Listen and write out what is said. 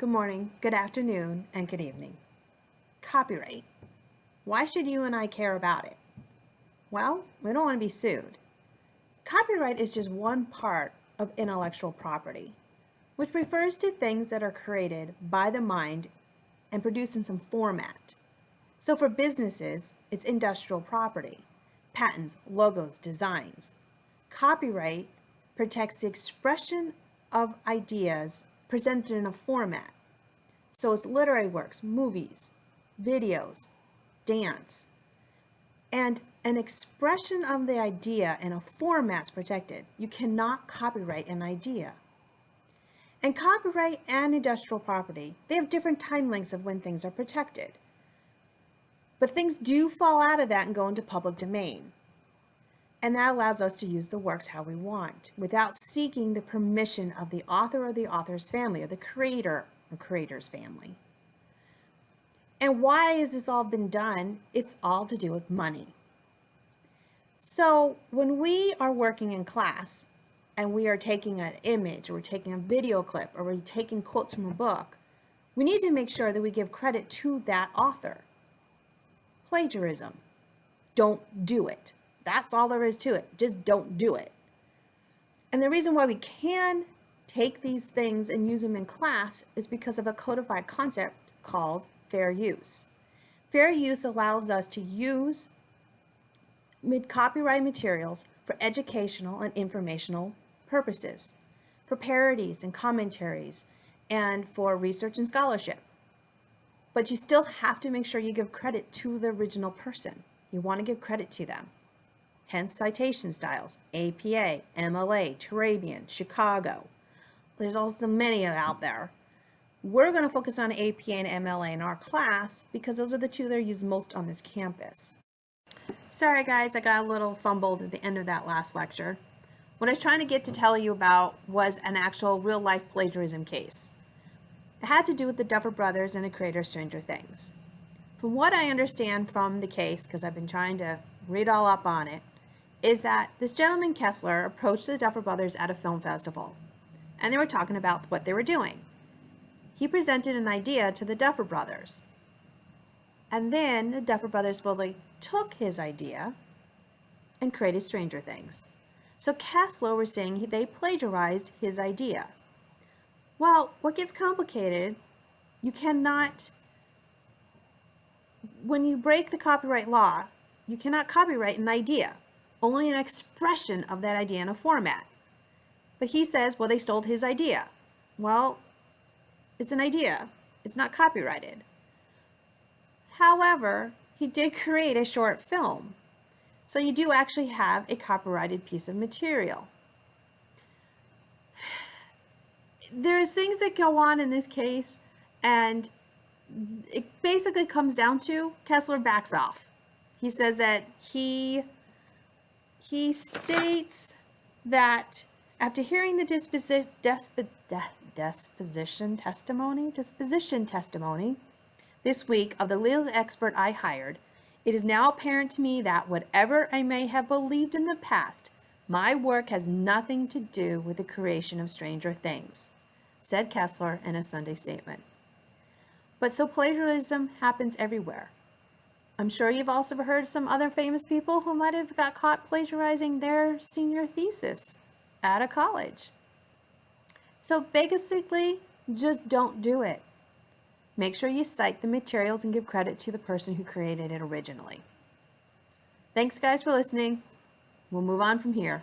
good morning, good afternoon, and good evening. Copyright. Why should you and I care about it? Well, we don't want to be sued. Copyright is just one part of intellectual property, which refers to things that are created by the mind and produced in some format. So for businesses, it's industrial property, patents, logos, designs. Copyright protects the expression of ideas presented in a format. So it's literary works, movies, videos, dance, and an expression of the idea in a format's protected. You cannot copyright an idea. And copyright and industrial property, they have different time lengths of when things are protected. But things do fall out of that and go into public domain. And that allows us to use the works how we want without seeking the permission of the author or the author's family or the creator or creator's family. And why has this all been done? It's all to do with money. So when we are working in class and we are taking an image or we're taking a video clip or we're taking quotes from a book, we need to make sure that we give credit to that author. Plagiarism. Don't do it. That's all there is to it. Just don't do it. And the reason why we can take these things and use them in class is because of a codified concept called fair use. Fair use allows us to use mid-copyright materials for educational and informational purposes, for parodies and commentaries, and for research and scholarship. But you still have to make sure you give credit to the original person. You want to give credit to them hence citation styles, APA, MLA, Turabian, Chicago. There's also many out there. We're going to focus on APA and MLA in our class because those are the two that are used most on this campus. Sorry guys, I got a little fumbled at the end of that last lecture. What I was trying to get to tell you about was an actual real life plagiarism case. It had to do with the Duffer Brothers and the creator of Stranger Things. From what I understand from the case, because I've been trying to read all up on it, is that this gentleman Kessler approached the Duffer Brothers at a film festival, and they were talking about what they were doing. He presented an idea to the Duffer Brothers, and then the Duffer Brothers supposedly took his idea and created Stranger Things. So Kessler was saying they plagiarized his idea. Well, what gets complicated, you cannot, when you break the copyright law, you cannot copyright an idea only an expression of that idea in a format. But he says, well, they stole his idea. Well, it's an idea. It's not copyrighted. However, he did create a short film. So you do actually have a copyrighted piece of material. There's things that go on in this case, and it basically comes down to Kessler backs off. He says that he he states that after hearing the disposi disp disposition testimony, disposition testimony this week of the legal expert I hired, it is now apparent to me that whatever I may have believed in the past, my work has nothing to do with the creation of Stranger Things, said Kessler in a Sunday statement. But so plagiarism happens everywhere. I'm sure you've also heard some other famous people who might have got caught plagiarizing their senior thesis at a college. So basically, just don't do it. Make sure you cite the materials and give credit to the person who created it originally. Thanks guys for listening. We'll move on from here.